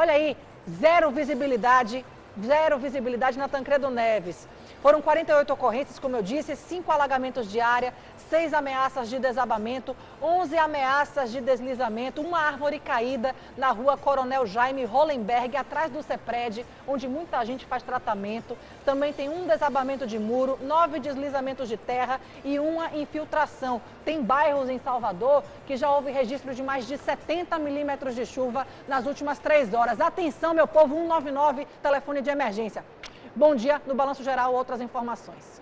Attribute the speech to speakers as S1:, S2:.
S1: Olha aí, zero visibilidade, zero visibilidade na Tancredo Neves. Foram 48 ocorrências, como eu disse, 5 alagamentos de área, 6 ameaças de desabamento, 11 ameaças de deslizamento, uma árvore caída na rua Coronel Jaime Hollenberg, atrás do CEPRED, onde muita gente faz tratamento. Também tem um desabamento de muro, 9 deslizamentos de terra e uma infiltração. Tem bairros em Salvador que já houve registro de mais de 70 milímetros de chuva nas últimas 3 horas. Atenção, meu povo, 199, telefone de emergência. Bom dia, no Balanço Geral, outras informações.